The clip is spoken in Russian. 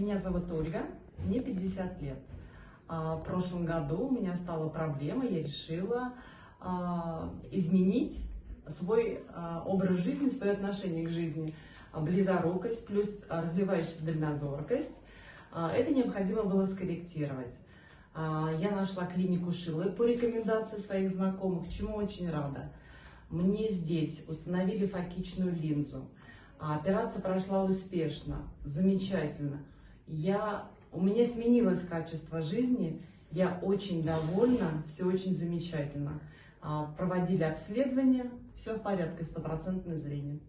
Меня зовут Ольга, мне 50 лет. А, В прошлом году у меня стала проблема, я решила а, изменить свой а, образ жизни, свое отношение к жизни. Близорукость плюс развивающаяся дальнозоркость. Это необходимо было скорректировать. Я нашла клинику Шилы по рекомендации своих знакомых, чему очень рада. Мне здесь установили фокичную линзу. Операция прошла успешно, замечательно. Я, у меня сменилось качество жизни, я очень довольна, все очень замечательно. А, Проводили обследование, все в порядке, стопроцентное зрение.